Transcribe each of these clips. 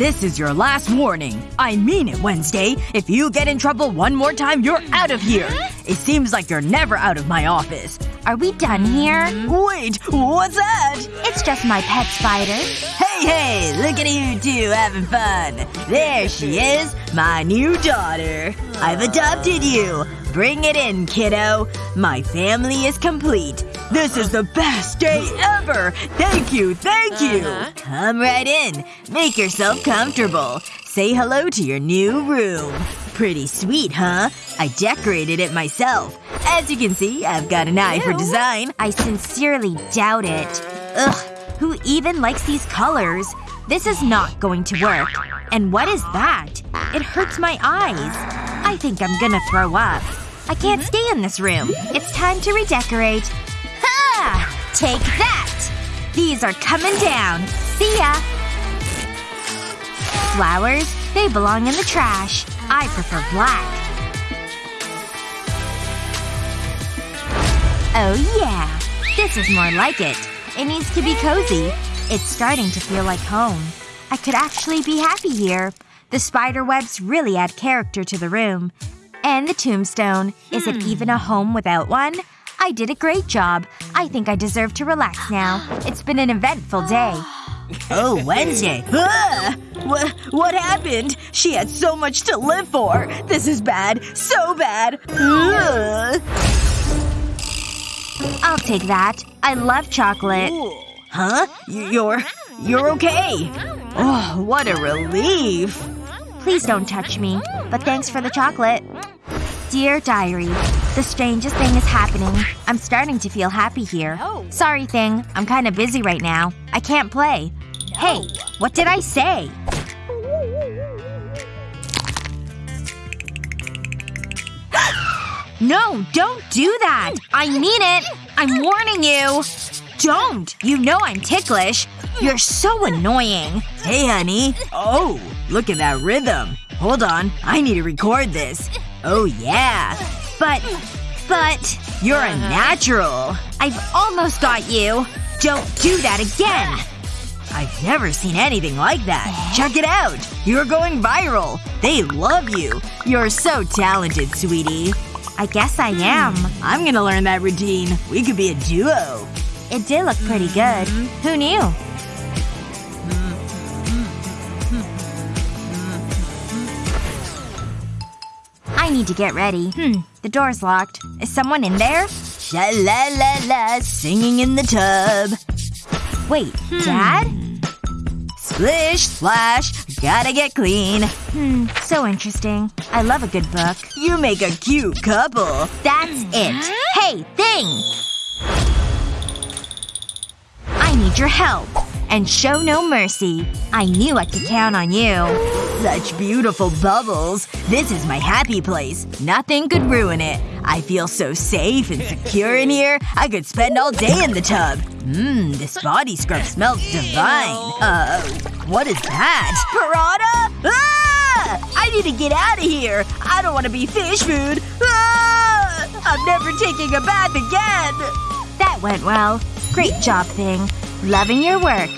This is your last warning. I mean it, Wednesday. If you get in trouble one more time, you're out of here. It seems like you're never out of my office. Are we done here? Wait, what's that? It's just my pet spider. Hey, hey, look at you two having fun. There she is, my new daughter. I've adopted you. Bring it in, kiddo. My family is complete. This is the best day ever! Thank you, thank you! Uh-huh. Come right in. Make yourself comfortable. Say hello to your new room. Pretty sweet, huh? I decorated it myself. As you can see, I've got an eye for design. I sincerely doubt it. Ugh. Who even likes these colors? This is not going to work. And what is that? It hurts my eyes. I think I'm gonna throw up. I can't mm-hmm. stay in this room. It's time to redecorate. Ha! Take that! These are coming down. See ya! Flowers? They belong in the trash. I prefer black. Oh yeah. This is more like it. It needs to be cozy. It's starting to feel like home. I could actually be happy here. The spider webs really add character to the room. And the tombstone. Is it even a home without one? I did a great job. I think I deserve to relax now. It's been an eventful day. Oh, Wednesday. Ah! What, what happened? She had so much to live for. This is bad. So bad. Ugh. I'll take that. I love chocolate. Huh? You're… you're okay. Oh, what a relief. Please don't touch me. But thanks for the chocolate. Dear Diary, the strangest thing is happening. I'm starting to feel happy here. Sorry, thing. I'm kinda busy right now. I can't play. Hey, what did I say? no, don't do that! I mean it! I'm warning you! Don't! You know I'm ticklish. You're so annoying. Hey, honey. Oh, look at that rhythm. Hold on. I need to record this. Oh, yeah. But, but, You're a uh-huh. natural. I've almost got you. Don't do that again! I've never seen anything like that. Check it out. You're going viral. They love you. You're so talented, sweetie. I guess I hmm. am. I'm gonna learn that routine. We could be a duo. It did look pretty good. Mm-hmm. Who knew? I need to get ready. Hmm. The door's locked. Is someone in there? Sha la la la, singing in the tub. Wait, Dad? Splish, splash, gotta get clean. Hmm. So interesting. I love a good book. You make a cute couple. That's it. Hey, thing! I need your help. And show no mercy. I knew I could count on you. Such beautiful bubbles. This is my happy place. Nothing could ruin it. I feel so safe and secure in here. I could spend all day in the tub. Mmm, this body scrub smells divine. Uh, what is that? Piranha? Ah! I need to get out of here. I don't want to be fish food. Ah! I'm never taking a bath again. That went well. Great job, Thing. Loving your work.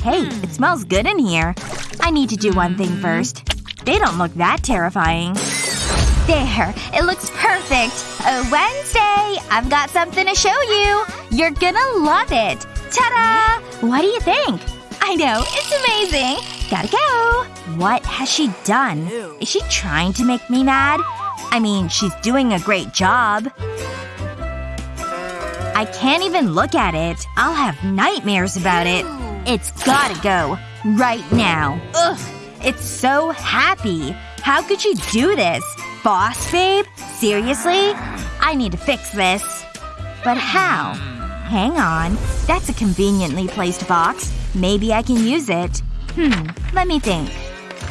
Hey, it smells good in here. I need to do one thing hmm. first. They don't look that terrifying. There. It looks perfect. Oh, Wednesday! I've got something to show you. You're gonna love it. Ta-da! What do you think? I know. It's amazing. Gotta go. What has she done? Is she trying to make me mad? I mean, she's doing a great job. I can't even look at it. I'll have nightmares about it. It's gotta go. Right now. Ugh. It's so happy. How could you do this? Boss babe? Seriously? I need to fix this. But how? Hang on. That's a conveniently placed box. Maybe I can use it. Hmm. Let me think.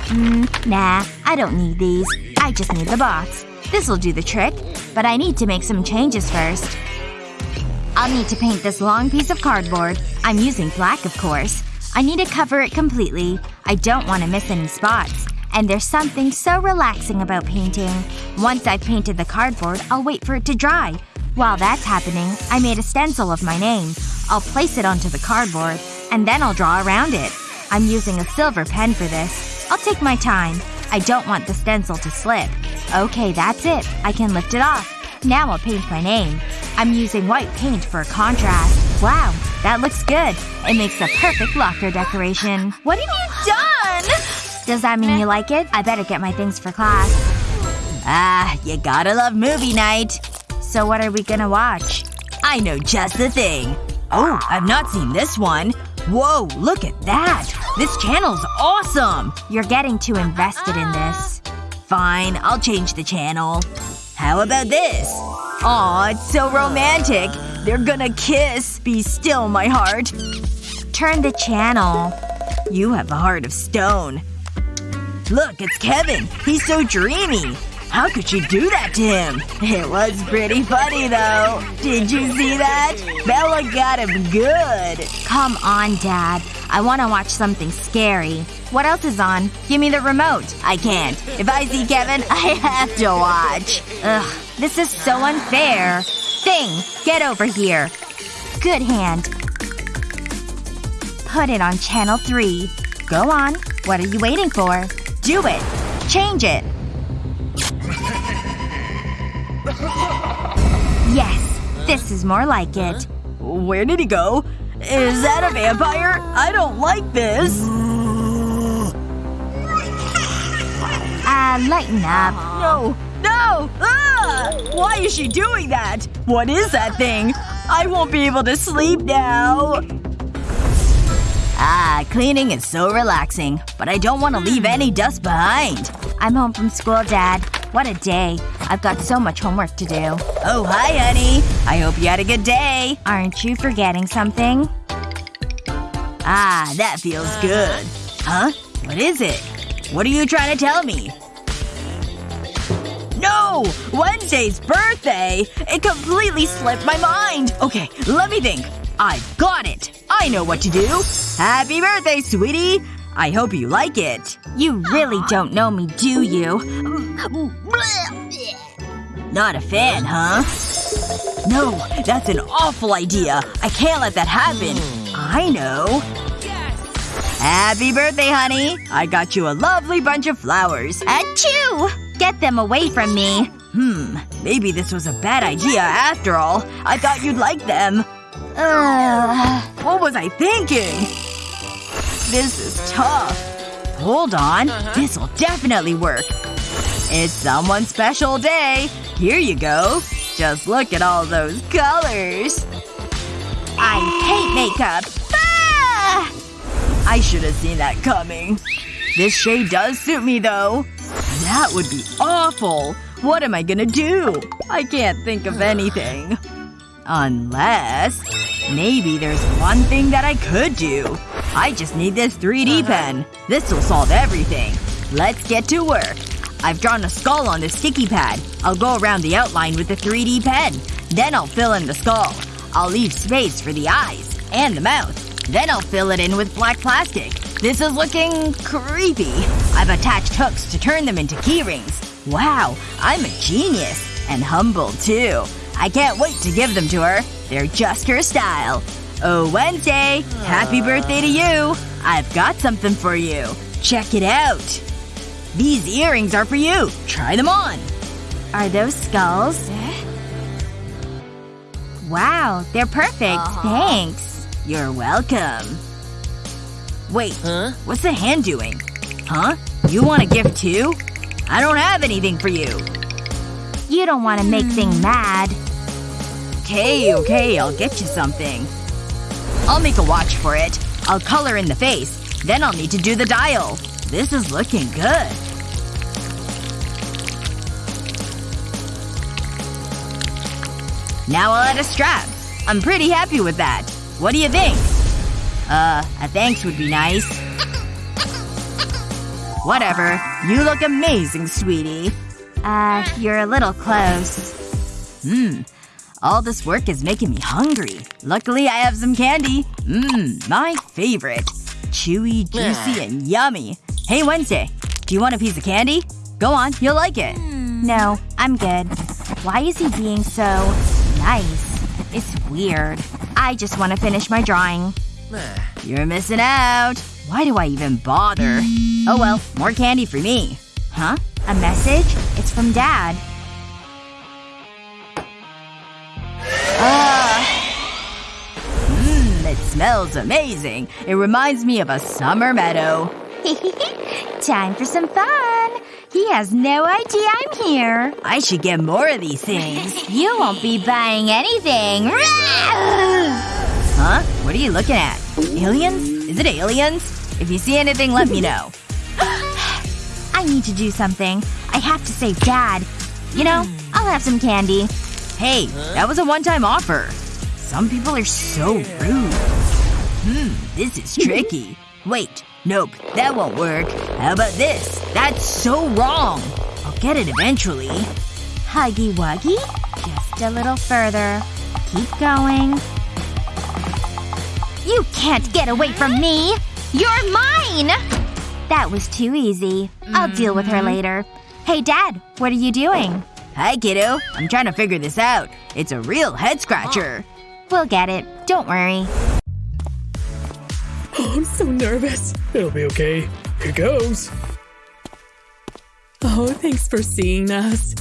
Hmm. Nah. I don't need these. I just need the box. This'll do the trick. But I need to make some changes first. I'll need to paint this long piece of cardboard. I'm using black, of course. I need to cover it completely. I don't want to miss any spots. And there's something so relaxing about painting. Once I've painted the cardboard, I'll wait for it to dry. While that's happening, I made a stencil of my name. I'll place it onto the cardboard. And then I'll draw around it. I'm using a silver pen for this. I'll take my time. I don't want the stencil to slip. Okay, that's it. I can lift it off. Now I'll paint my name. I'm using white paint for contrast. Wow, that looks good. It makes a perfect locker decoration. What have you done? Does that mean you like it? I better get my things for class. Ah, you gotta love movie night. So what are we gonna watch? I know just the thing. Oh, I've not seen this one. Whoa, look at that! This channel's awesome! You're getting too invested in this. Fine, I'll change the channel. How about this? Aw, it's so romantic. They're gonna kiss. Be still, my heart. Turn the channel. You have a heart of stone. Look, it's Kevin. He's so dreamy. How could she do that to him? It was pretty funny, though. Did you see that? Bella got him good. Come on, Dad. I want to watch something scary. What else is on? Give me the remote. I can't. If I see Kevin, I have to watch. Ugh. This is so unfair. Thing, get over here. Good hand. Put it on channel 3. Go on. What are you waiting for? Do it. Change it. Yes. This is more like it. Where did he go? Is that a vampire? I don't like this. Ah, uh, lighten up. No. No! Ah! Why is she doing that? What is that thing? I won't be able to sleep now. Ah, cleaning is so relaxing. But I don't want to leave any dust behind. I'm home from school, Dad. What a day. I've got so much homework to do. Oh, hi, honey. I hope you had a good day. Aren't you forgetting something? Ah, that feels good. Huh? What is it? What are you trying to tell me? No! Wednesday's birthday! It completely slipped my mind! Okay, let me think. I've got it! I know what to do! Happy birthday, sweetie! I hope you like it. You really don't know me, do you? Not a fan, huh? No, that's an awful idea. I can't let that happen. I know. Happy birthday, honey. I got you a lovely bunch of flowers. Achoo! Get them away from me. Hmm. Maybe this was a bad idea after all. I thought you'd like them. Ugh. What was I thinking? This is tough. Hold on. This'll definitely work. It's someone's special day. Here you go. Just look at all those colors. I hate makeup. Ah! I should have seen that coming. This shade does suit me, though. That would be awful. What am I gonna do? I can't think of anything. Unless… Maybe there's one thing that I could do. I just need this 3D uh-huh. pen. This'll solve everything. Let's get to work. I've drawn a skull on the sticky pad. I'll go around the outline with the 3D pen. Then I'll fill in the skull. I'll leave space for the eyes. And the mouth. Then I'll fill it in with black plastic. This is looking… creepy. I've attached hooks to turn them into keyrings. Wow, I'm a genius. And humble, too. I can't wait to give them to her. They're just her style. Oh, Wednesday! Happy birthday to you! I've got something for you. Check it out. These earrings are for you. Try them on. Are those skulls? Wow, they're perfect. Thanks. You're welcome. Wait. Huh? What's the hand doing? Huh? You want a gift too? I don't have anything for you. You don't want to make things mad. Okay, okay, I'll get you something. I'll make a watch for it. I'll color in the face. Then I'll need to do the dial. This is looking good. Now I'll add a strap. I'm pretty happy with that. What do you think? Uh, a thanks would be nice. Whatever. You look amazing, sweetie. Uh, you're a little close. Hmm. All this work is making me hungry. Luckily I have some candy. Mmm, my favorite. Chewy, juicy, and yummy. Hey Wednesday. Do you want a piece of candy? Go on, you'll like it. No, I'm good. Why is he being so… nice? It's weird. I just want to finish my drawing. You're missing out. Why do I even bother? Oh well, more candy for me. Huh? A message? It's from Dad. Ah. Mmm, it smells amazing. It reminds me of a summer meadow. Time for some fun. He has no idea I'm here. I should get more of these things. You won't be buying anything. huh? What are you looking at? Aliens? Is it aliens? If you see anything, let me know. I need to do something. I have to save Dad. You know, I'll have some candy. Hey, that was a one-time offer. Some people are so rude. Hmm, this is tricky. Wait, nope, that won't work. How about this? That's so wrong. I'll get it eventually. Huggy Wuggy? Just a little further. Keep going. You can't get away from me! You're mine! That was too easy. I'll deal with her Mm-hmm. later. Hey, Dad. What are you doing? Hi, kiddo. I'm trying to figure this out. It's a real head-scratcher. We'll get it. Don't worry. Oh, I'm so nervous. It'll be okay. Here goes. Oh, thanks for seeing us.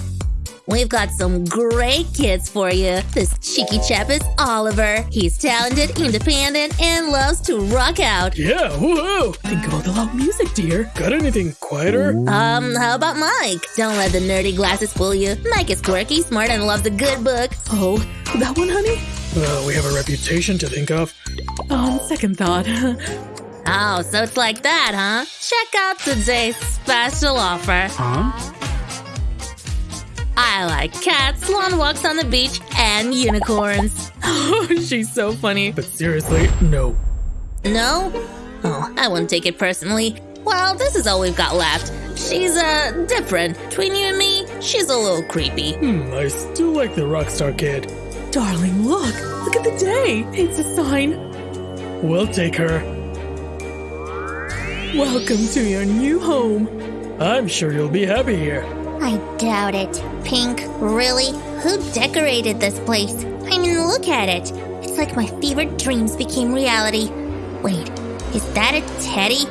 We've got some great kids for you. This cheeky chap is Oliver. He's talented, independent, and loves to rock out. Yeah, woohoo! Think about the loud music, dear. Got anything quieter? Um, how about Mike? Don't let the nerdy glasses fool you. Mike is quirky, smart, and loves a good book. Oh, that one, honey? Uh, we have a reputation to think of. On second thought. Oh, so it's like that, huh? Check out today's special offer. huh? I like cats, long walks on the beach, and unicorns. Oh, she's so funny. But seriously, no. No? Oh, I wouldn't take it personally. Well, this is all we've got left. She's, uh, different. Between you and me, she's a little creepy. Hmm, I still like the rockstar kid. Darling, look! Look at the day! It's a sign. We'll take her. Welcome to your new home. I'm sure you'll be happy here. I doubt it. Pink, really? Who decorated this place? I mean, look at it. It's like my fevered dreams became reality. Wait, is that a teddy?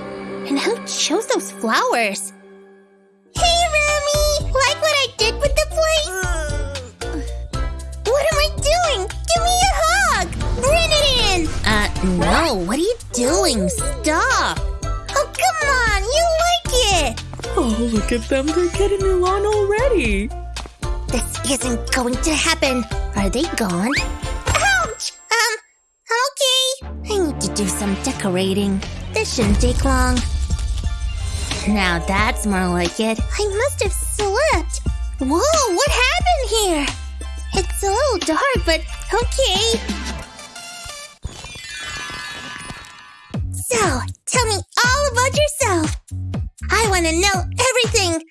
And who chose those flowers? Hey, Remy! Like what I did with the place? What am I doing? Give me a hug! Bring it in! Uh, no. What are you doing? Stop! Oh, look at them. They're getting along already. This isn't going to happen. Are they gone? Ouch! Um, okay. I need to do some decorating. This shouldn't take long. Now that's more like it. I must have slept. Whoa, what happened here? It's a little dark, but okay. So, tell me all about yourself. I want to know everything.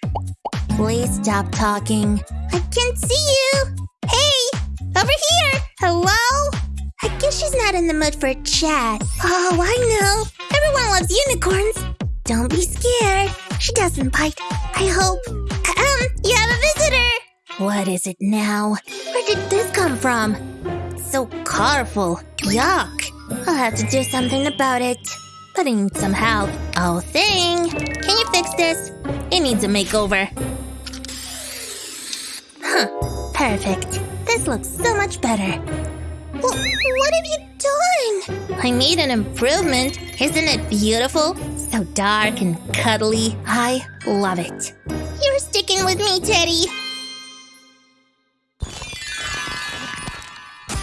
Please stop talking. I can't see you. Hey, over here. Hello? I guess she's not in the mood for a chat. Oh, I know. Everyone loves unicorns. Don't be scared. She doesn't bite. I hope. Um, you have a visitor. What is it now? Where did this come from? So colorful. Yuck. I'll have to do something about it. But I need some help. Oh, thing. Can you fix this? It needs a makeover. Huh. Perfect. This looks so much better. Wh- what have you done? I made an improvement. Isn't it beautiful? So dark and cuddly. I love it. You're sticking with me, Teddy.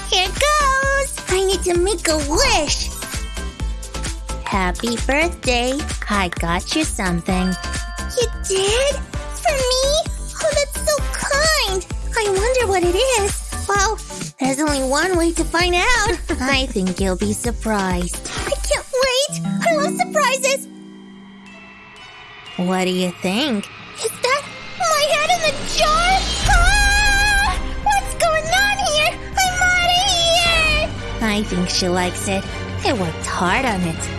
Here goes. I need to make a wish. Happy birthday. I got you something. You did? For me? Oh, that's so kind. I wonder what it is. Well, there's only one way to find out. I think you'll be surprised. I can't wait. I love surprises. What do you think? Is that my head in the jar? Ah! What's going on here? I'm out of here. I think she likes it. I worked hard on it.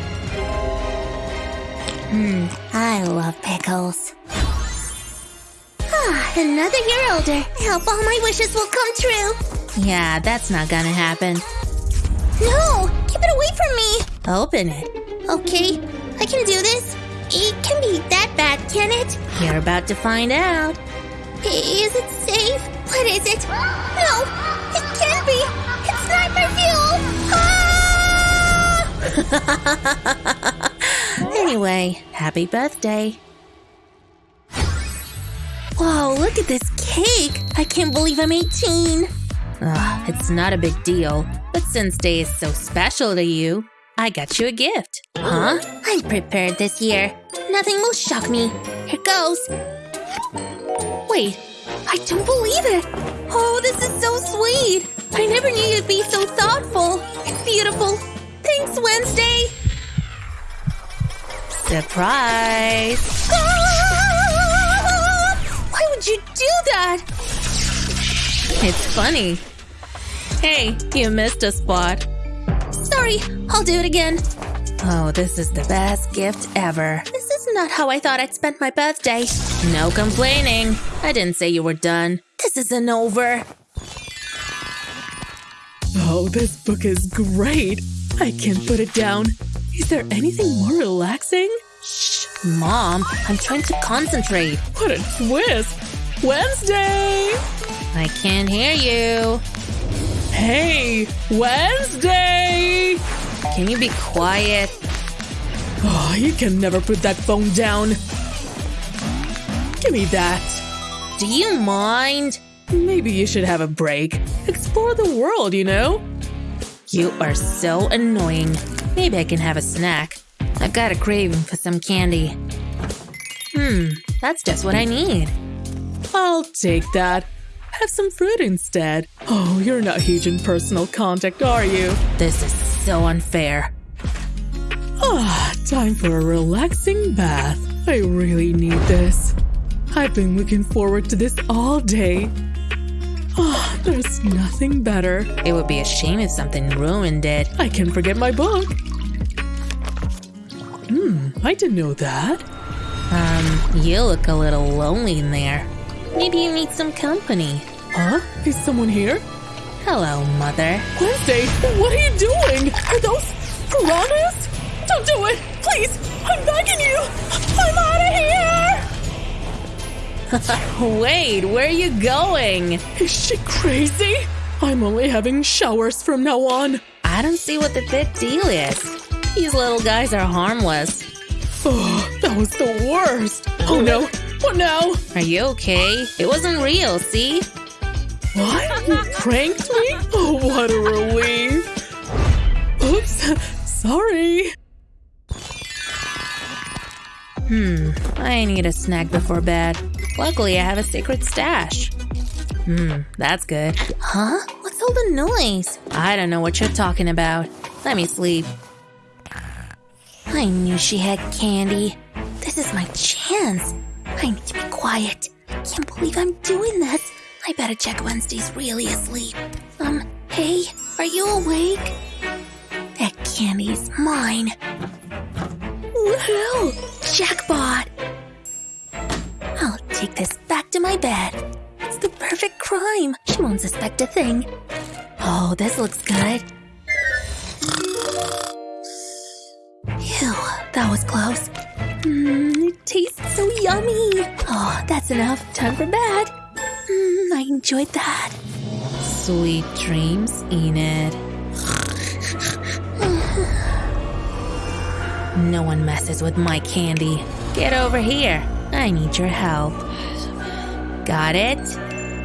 Hmm, I love pickles. Ah, another year older. I hope all my wishes will come true. Yeah, that's not gonna happen. No! Keep it away from me! Open it. Okay, I can do this. It can be that bad, can it? You're about to find out. Is it safe? What is it? No, it can't be. It's sniper fuel. Ah! anyway, happy birthday. Whoa, look at this cake! I can't believe I'm 18! Ugh, it's not a big deal, but since day is so special to you, I got you a gift. Huh? I'm prepared this year. Nothing will shock me. Here goes. Wait, I don't believe it. Oh, this is so sweet. I never knew you'd be so thoughtful. It's beautiful. Thanks, Wednesday. Surprise. Ah! Why would you do that? It's funny. Hey, you missed a spot. Sorry, I'll do it again. Oh, this is the best gift ever. This is not how I thought I'd spend my birthday. No complaining. I didn't say you were done. This isn't over. Oh, this book is great. I can't put it down. Is there anything more relaxing? Shh, Mom, I'm trying to concentrate. What a twist! Wednesday! I can't hear you. Hey, Wednesday! Can you be quiet? Oh, you can never put that phone down. Give me that. Do you mind? Maybe you should have a break. Explore the world, you know? You are so annoying. Maybe I can have a snack. I've got a craving for some candy. Hmm, that's just what I need. I'll take that. Have some fruit instead. Oh, you're not huge in personal contact, are you? This is so unfair. Ah, time for a relaxing bath. I really need this. I've been looking forward to this all day. Ah, there's nothing better. It would be a shame if something ruined it. I can forget my book. Hmm, I didn't know that. Um, you look a little lonely in there. Maybe you need some company. Huh? Is someone here? Hello, Mother. Wednesday, what are you doing? Are those piranhas? Don't do it! Please! I'm begging you! I'm out of here! Wait, where are you going? Is she crazy? I'm only having showers from now on. I don't see what the big deal is. These little guys are harmless. Oh, that was the worst. Oh no, Oh no. Are you okay? It wasn't real, see? What? You pranked me? Oh, what a relief. Oops, sorry. Hmm, I need a snack before bed. Luckily, I have a secret stash. Hmm, that's good. Huh? What's all the noise? I don't know what you're talking about. Let me sleep. I knew she had candy. This is my chance. I need to be quiet. I can't believe I'm doing this. I better check Wednesday's really asleep. Um, hey, are you awake? That candy's mine. Woohoo! Jackpot! I'll take this back to my bed. It's the perfect crime. She won't suspect a thing. Oh, this looks good. Ew, that was close. Mmm, it tastes so yummy. Oh, that's enough. Time for bed. Mmm, I enjoyed that. Sweet dreams, Enid. no one messes with my candy. Get over here. I need your help. Got it?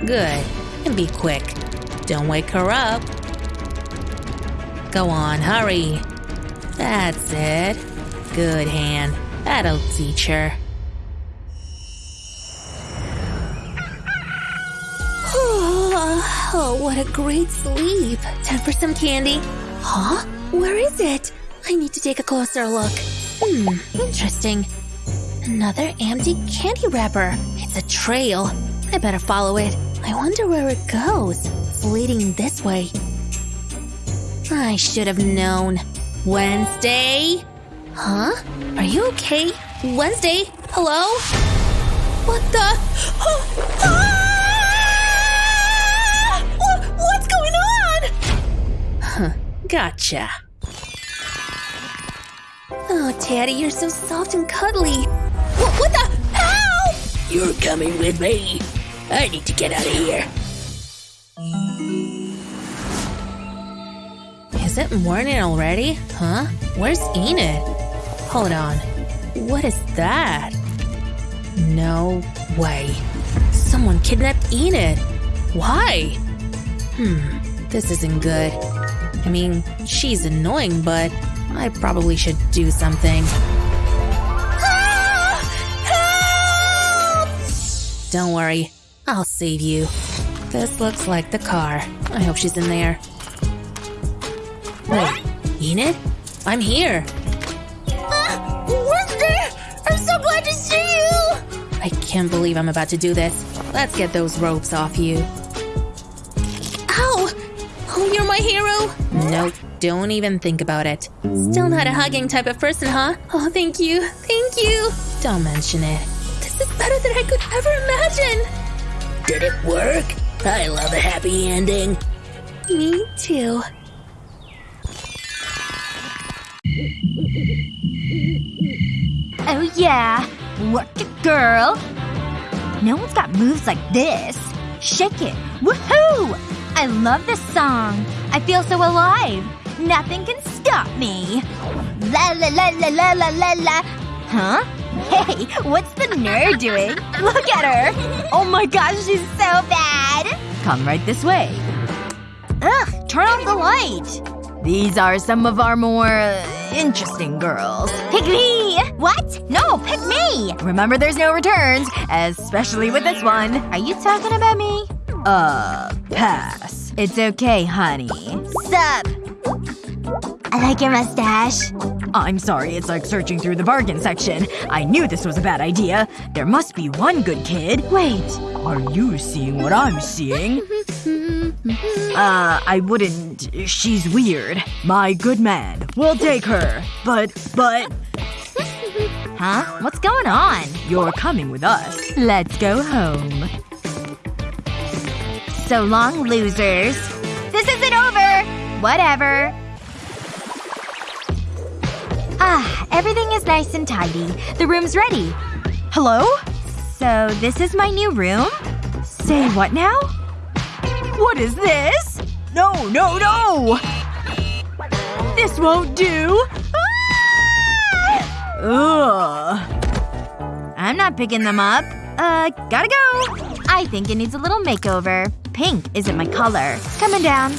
Good. And be quick. Don't wake her up. Go on, hurry. That's it. Good hand. That'll teach her. Oh, what a great sleep. Time for some candy. Huh? Where is it? I need to take a closer look. Hmm, interesting. Another empty candy wrapper. It's a trail. I better follow it. I wonder where it goes. It's leading this way. I should have known. Wednesday? Huh? Are you okay? Wednesday? Hello? What the? Ah! What's going on? Huh, gotcha. Oh, Daddy, you're so soft and cuddly. What, what the? Help! You're coming with me. I need to get out of here. Is it morning already? Huh? Where's Enid? Hold on. What is that? No way. Someone kidnapped Enid. Why? Hmm, this isn't good. I mean, she's annoying, but I probably should do something. Don't worry, I'll save you. This looks like the car. I hope she's in there. Wait, Enid? I'm here. Wednesday! I'm so glad to see you! I can't believe I'm about to do this. Let's get those ropes off you. Ow! Oh, you're my hero! Nope, don't even think about it. Still not a hugging type of person, huh? Oh, thank you. Thank you. Don't mention it. This is better than I could ever imagine. Did it work? I love a happy ending. Me too. Oh yeah. Work it, girl. No one's got moves like this. Shake it. Woohoo! I love this song. I feel so alive. Nothing can stop me. La la la la la la la la. Huh? Hey, what's the nerd doing? Look at her! Oh my gosh, she's so bad! Come right this way. Ugh, turn off the light! These are some of our more uh, interesting girls. Pick me! What? No, pick me! Remember there's no returns, especially with this one. Are you talking about me? Uh, pass. It's okay, honey. Sup? I like your mustache. I'm sorry, it's like searching through the bargain section. I knew this was a bad idea. There must be one good kid. Wait. Are you seeing what I'm seeing? Uh, I wouldn't. She's weird. My good man. We'll take her. But, but. Huh? What's going on? You're coming with us. Let's go home. So long, losers. This isn't over! Whatever. Ah, everything is nice and tidy. The room's ready. Hello? So, this is my new room? Say what now? What is this? No, no, no! This won't do! Ah! Ugh. I'm not picking them up. Uh, gotta go. I think it needs a little makeover. Pink isn't my color. Coming down.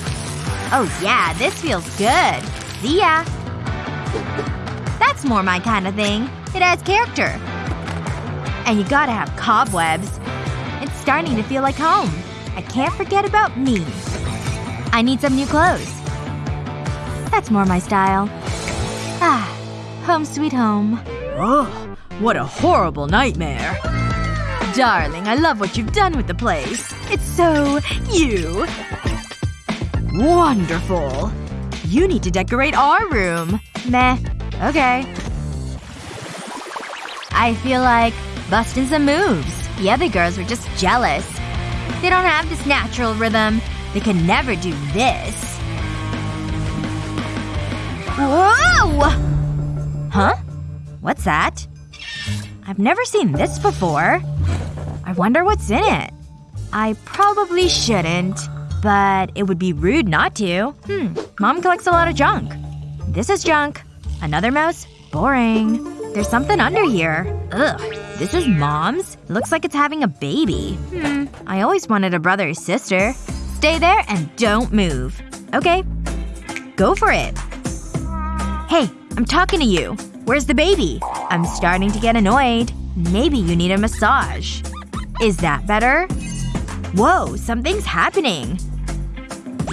Oh yeah, this feels good. See ya. That's more my kind of thing. It adds character. And you gotta have cobwebs. It's starting to feel like home. I can't forget about me. I need some new clothes. That's more my style. Ah. Home sweet home. Ugh. What a horrible nightmare. Darling, I love what you've done with the place. It's so… you. Wonderful. You need to decorate our room. Meh. Okay. I feel like busting some moves. The other girls were just jealous. They don't have this natural rhythm. They can never do this. Whoa! Huh? What's that? I've never seen this before. I wonder what's in it. I probably shouldn't. But it would be rude not to. Hmm. Mom collects a lot of junk. This is junk. Another mouse? Boring. There's something under here. Ugh. This is mom's? Looks like it's having a baby. Hmm. I always wanted a brother or sister. Stay there and don't move. Okay. Go for it. Hey, I'm talking to you. Where's the baby? I'm starting to get annoyed. Maybe you need a massage. Is that better? Whoa, something's happening.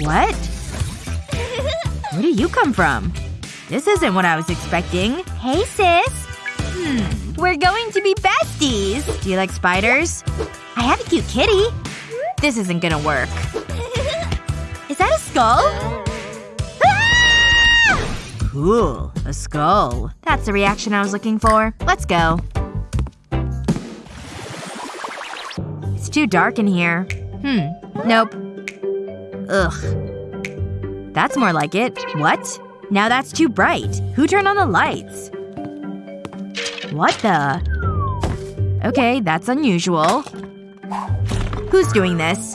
What? Where do you come from? This isn't what I was expecting. Hey, sis. Hmm. We're going to be besties. Do you like spiders? I have a cute kitty. This isn't gonna work. Is that a skull? Ah! Cool. A skull. That's the reaction I was looking for. Let's go. It's too dark in here. Hmm. Nope. Ugh. That's more like it. What? Now that's too bright. Who turned on the lights? What the? Okay, that's unusual. Who's doing this?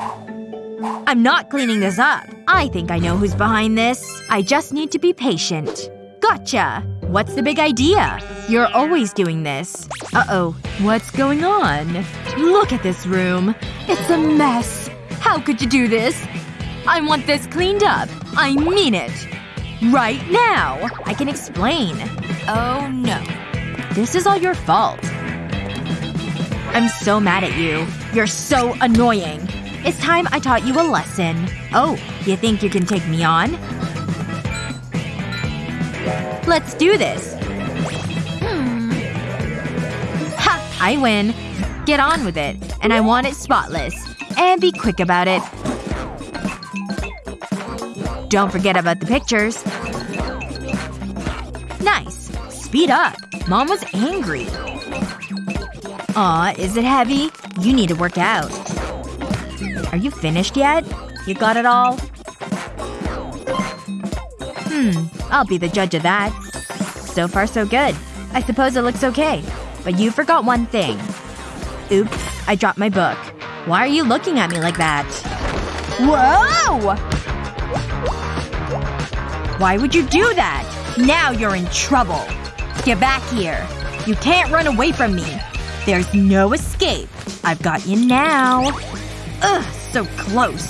I'm not cleaning this up. I think I know who's behind this. I just need to be patient. Gotcha! What's the big idea? You're always doing this. Uh-oh. What's going on? Look at this room. It's a mess. How could you do this? I want this cleaned up. I mean it. Right now. I can explain. Oh no. This is all your fault. I'm so mad at you. You're so annoying. It's time I taught you a lesson. Oh, you think you can take me on? Let's do this. Hmm. Ha! I win. Get on with it. And I want it spotless. And be quick about it. Don't forget about the pictures. Nice. Speed up. Mom was angry. Aw, is it heavy? You need to work out. Are you finished yet? You got it all? Hmm. I'll be the judge of that. So far so good. I suppose it looks okay. But you forgot one thing. Oops. I dropped my book. Why are you looking at me like that? Whoa! Why would you do that? Now you're in trouble. Get back here. You can't run away from me. There's no escape. I've got you now. Ugh, so close.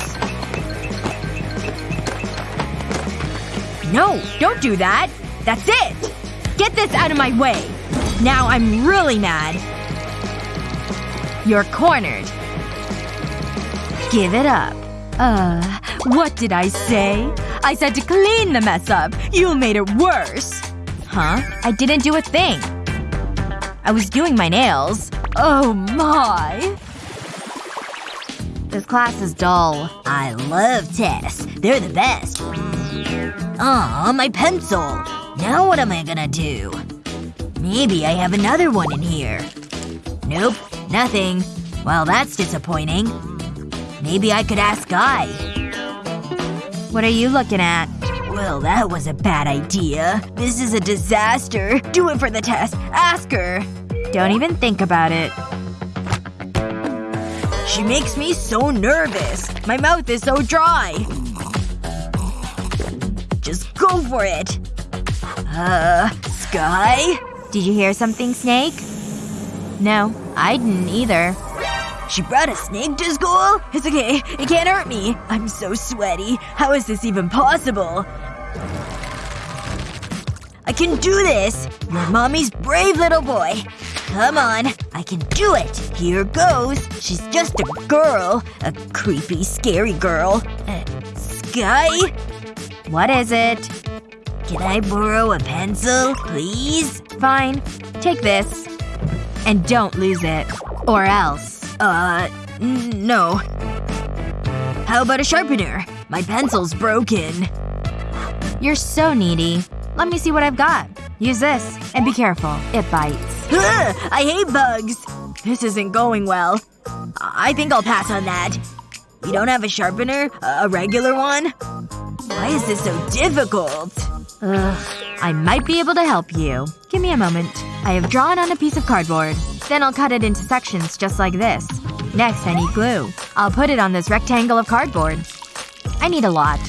No, don't do that. That's it. Get this out of my way. Now I'm really mad. You're cornered. Give it up. Uh, what did I say? I said to clean the mess up. You made it worse. Huh? I didn't do a thing. I was doing my nails. Oh my. This class is dull. I love tests. They're the best. Aw, my pencil. Now what am I gonna do? Maybe I have another one in here. Nope. Nothing. Well, that's disappointing. Maybe I could ask Guy. What are you looking at? Well, that was a bad idea. This is a disaster. Do it for the test. Ask her. Don't even think about it. She makes me so nervous. My mouth is so dry. Just go for it. Uh, Sky? Did you hear something, Snake? No. I didn't either. She brought a snake to school? It's okay. It can't hurt me. I'm so sweaty. How is this even possible? I can do this! You're mommy's brave little boy. Come on. I can do it. Here goes. She's just a girl. A creepy, scary girl. Uh, Sky? What is it? Can I borrow a pencil, please? Fine. Take this. And don't lose it. Or else. Uh, no. How about a sharpener? My pencil's broken. You're so needy. Let me see what I've got. Use this. And be careful. It bites. Ugh, I hate bugs. This isn't going well. I think I'll pass on that. You don't have a sharpener? A regular one? Why is this so difficult? Ugh. I might be able to help you. Give me a moment. I have drawn on a piece of cardboard. Then I'll cut it into sections just like this. Next I need glue. I'll put it on this rectangle of cardboard. I need a lot.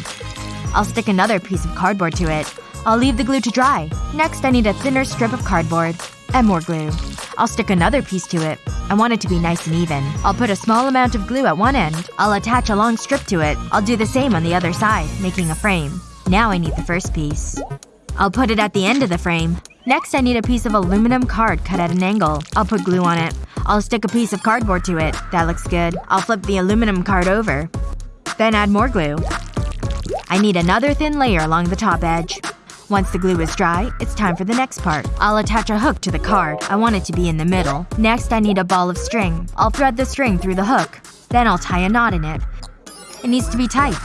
I'll stick another piece of cardboard to it. I'll leave the glue to dry. Next I need a thinner strip of cardboard. And more glue. I'll stick another piece to it. I want it to be nice and even. I'll put a small amount of glue at one end. I'll attach a long strip to it. I'll do the same on the other side, making a frame. Now I need the first piece. I'll put it at the end of the frame. Next I need a piece of aluminum card cut at an angle. I'll put glue on it. I'll stick a piece of cardboard to it. That looks good. I'll flip the aluminum card over. Then add more glue. I need another thin layer along the top edge. Once the glue is dry, it's time for the next part. I'll attach a hook to the card. I want it to be in the middle. Next I need a ball of string. I'll thread the string through the hook. Then I'll tie a knot in it. It needs to be tight.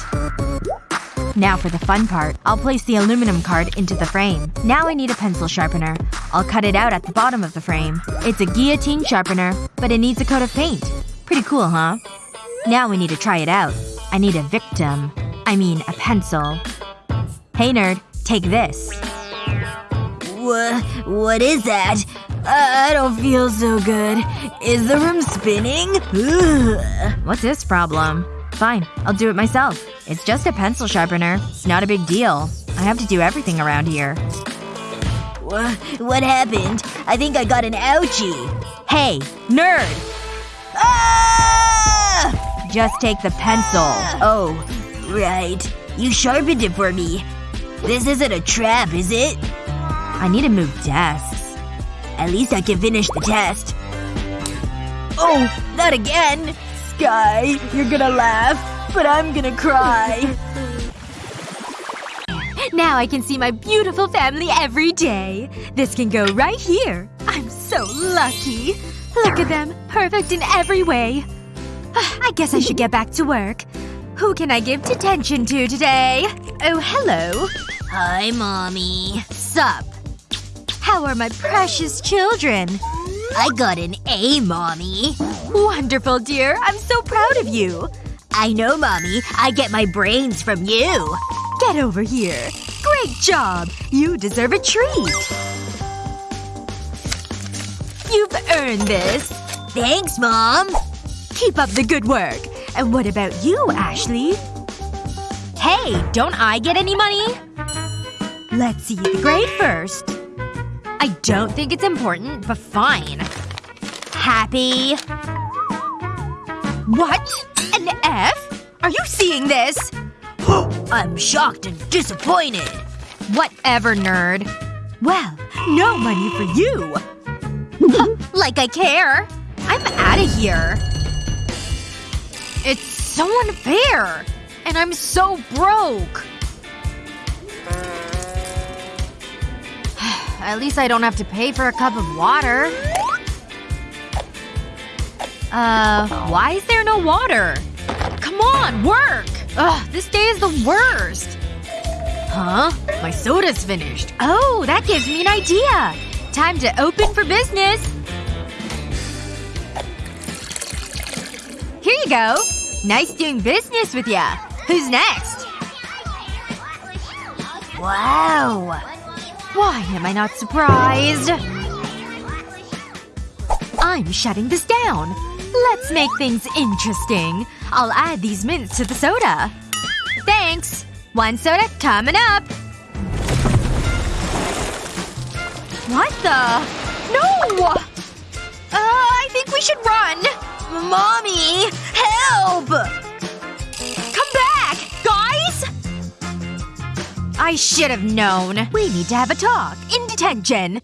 Now for the fun part. I'll place the aluminum card into the frame. Now I need a pencil sharpener. I'll cut it out at the bottom of the frame. It's a guillotine sharpener, but it needs a coat of paint. Pretty cool, huh? Now we need to try it out. I need a victim. I mean, a pencil. Hey nerd, take this. What? What is that? I don't feel so good. Is the room spinning? Ugh. What's this problem? Fine. I'll do it myself. It's just a pencil sharpener. It's not a big deal. I have to do everything around here. What, what happened? I think I got an ouchie. Hey! Nerd! Ah! Just take the pencil. Oh. Right. You sharpened it for me. This isn't a trap, is it? I need to move desks. At least I can finish the test. Oh, not again! Sky, you're gonna laugh, but I'm gonna cry. Now I can see my beautiful family every day. This can go right here. I'm so lucky. Look at them. Perfect in every way. I guess I should get back to work. Who can I give detention to today? Oh, hello. Hi, Mommy. Sup? How are my precious children? I got an A, Mommy. Wonderful, dear. I'm so proud of you. I know, Mommy. I get my brains from you. Get over here. Great job! You deserve a treat. You've earned this. Thanks, Mom. Keep up the good work. And what about you, Ashley? Hey, don't I get any money? Let's see the grade first. I don't think it's important, but fine. Happy. What? An F? Are you seeing this? I'm shocked and disappointed. Whatever, nerd. Well, no money for you. like I care. I'm outta here. So unfair. And I'm so broke. At least I don't have to pay for a cup of water. Uh, why is there no water? Come on, work! Ugh, this day is the worst. Huh? My soda's finished. Oh, that gives me an idea. Time to open for business. Here you go. Nice doing business with ya. Who's next? Wow. Why am I not surprised? I'm shutting this down. Let's make things interesting. I'll add these mints to the soda. Thanks. One soda coming up. What the? No! Uh, I think we should run. Help! Come back! Guys! I should have known. We need to have a talk. In detention.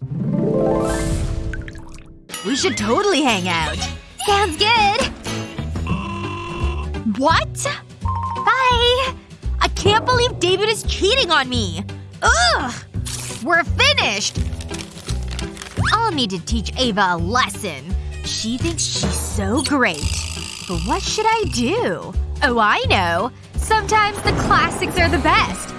We should totally hang out. Sounds good. What? Bye. I can't believe David is cheating on me. Ugh! We're finished! I'll need to teach Ava a lesson. She thinks she's so great. What should I do? Oh, I know. Sometimes the classics are the best.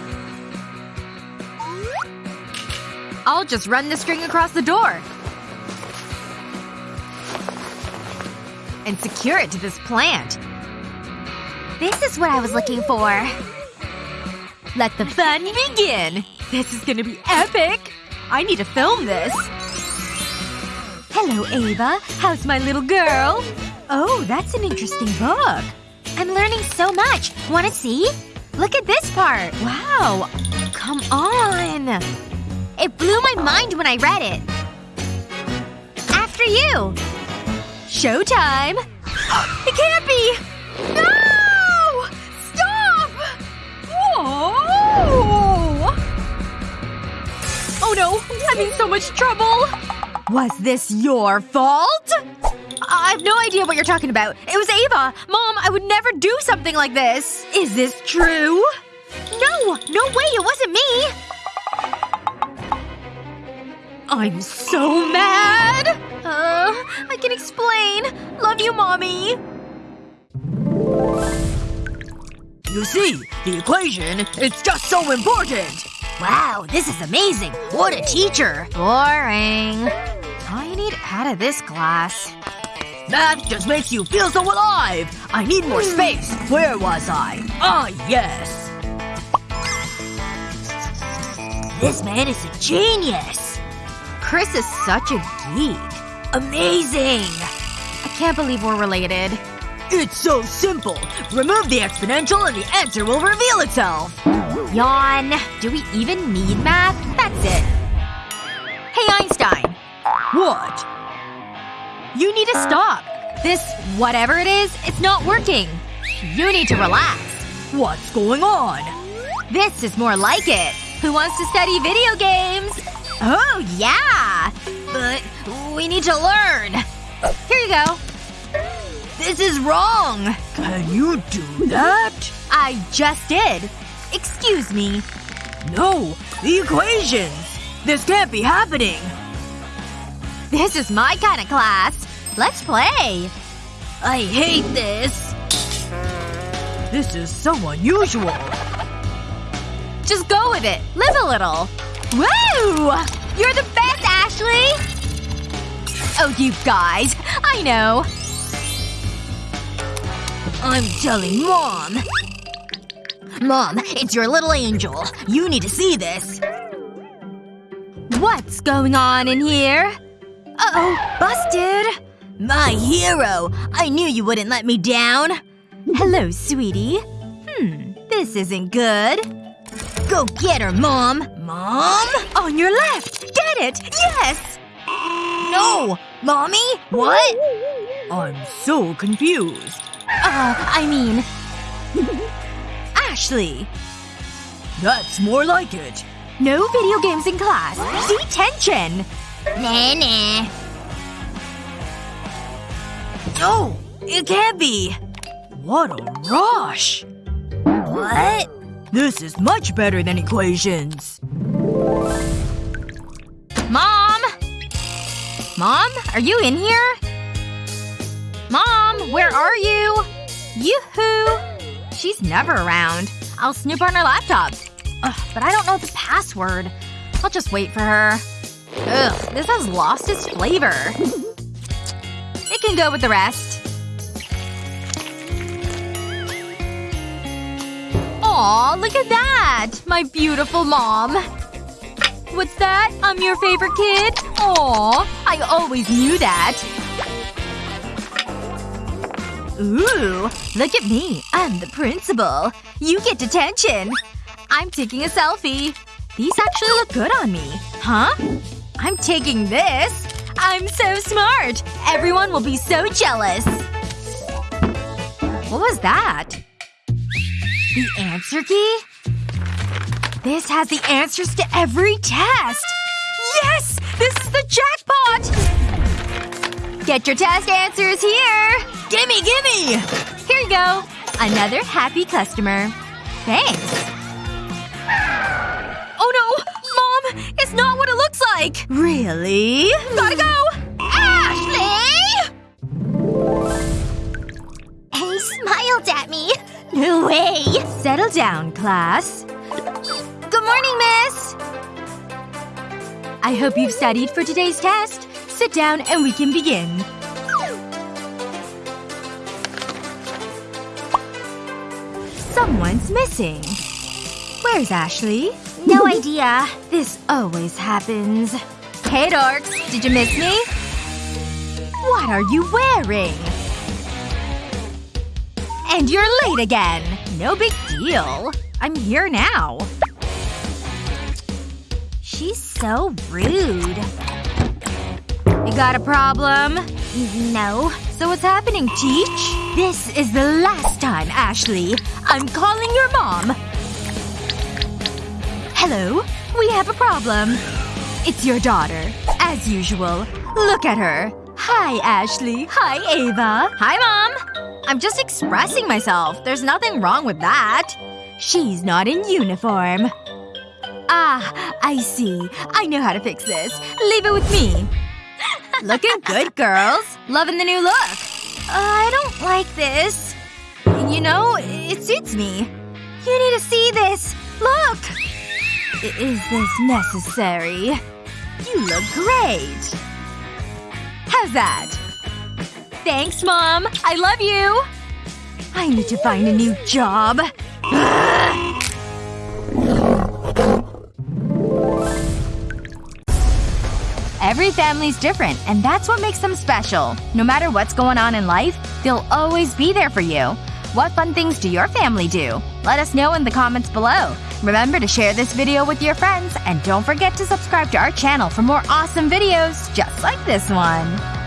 I'll just run the string across the door. And secure it to this plant. This is what I was looking for. Let the fun begin! This is gonna be epic! I need to film this. Hello, Ava. How's my little girl? Oh, that's an interesting book. I'm learning so much. Wanna see? Look at this part. Wow. Come on. It blew my mind when I read it. After you. Showtime. It can't be! No! Stop! Whoa! Oh no. I'm in so much trouble. Was this your fault? I have no idea what you're talking about. It was Ava. Mom, I would never do something like this. Is this true? No! No way! It wasn't me! I'm so mad! Uh, I can explain. Love you, Mommy. You see, the equation, it's just so important! Wow, this is amazing! What a teacher! Boring. I need out of this class. Math just makes you feel so alive! I need more space! Where was I? Ah, yes! This man is a genius! Chris is such a geek. Amazing! I can't believe we're related. It's so simple. Remove the exponential and the answer will reveal itself. Yawn. Do we even need math? That's it. Hey, Einstein. What? You need to stop. This whatever it is, it's not working. You need to relax. What's going on? This is more like it. Who wants to study video games? Oh, yeah! But we need to learn. Here you go. This is wrong. Can you do that? I just did. Excuse me. No. The equations. This can't be happening. This is my kind of class. Let's play. I hate this. This is so unusual. Just go with it. Live a little. Woo! You're the best, Ashley! Oh, you guys. I know. I'm telling mom. Mom, it's your little angel. You need to see this. What's going on in here? Uh-oh. Busted. My hero. I knew you wouldn't let me down. Hello, sweetie. Hmm. This isn't good. Go get her, Mom. Mom? On your left! Get it! Yes! No! Mommy? What? I'm so confused. Uh, I mean… Ashley. That's more like it. No video games in class. Detention! Nah, nah. No! It can't be! What a rush! What? This is much better than equations. Mom? Mom? Are you in here? Mom? Where are you? Yoo-hoo! She's never around. I'll snoop on her laptop. Ugh, but I don't know the password. I'll just wait for her. Ugh, this has lost its flavor. It can go with the rest. Aw, look at that! My beautiful mom. What's that? I'm your favorite kid? Aw, I always knew that. Ooh, look at me. I'm the principal. You get detention. I'm taking a selfie. These actually look good on me. Huh? I'm taking this. I'm so smart. Everyone will be so jealous. What was that? The answer key? This has the answers to every test! Yes! This is the jackpot! Get your test answers here! Gimme, gimme! Here you go. Another happy customer. Thanks. Oh no! Mom! It's not what it looks like! Really? Gotta go! Ashley! And he smiled at me. No way! Settle down, class. Good morning, miss! I hope you've studied for today's test. Sit down and we can begin. Someone's missing. Where's Ashley? No idea. This always happens. Hey, dorks. Did you miss me? What are you wearing? And you're late again. No big deal. I'm here now. She's so rude. You got a problem? No. So what's happening, Teach? This is the last time, Ashley. I'm calling your mom. Hello? We have a problem. It's your daughter. As usual. Look at her. Hi, Ashley. Hi, Ava. Hi, Mom. I'm just expressing myself. There's nothing wrong with that. She's not in uniform. Ah, I see. I know how to fix this. Leave it with me. Looking good, girls. Loving the new look. Uh, I don't like this. You know, it suits me. You need to see this. Look! Is this necessary? You look great. How's that? Thanks, Mom. I love you. I need to find a new job. Every family's different, and that's what makes them special. No matter what's going on in life, they'll always be there for you. What fun things do your family do? Let us know in the comments below. Remember to share this video with your friends, and don't forget to subscribe to our channel for more awesome videos just like this one.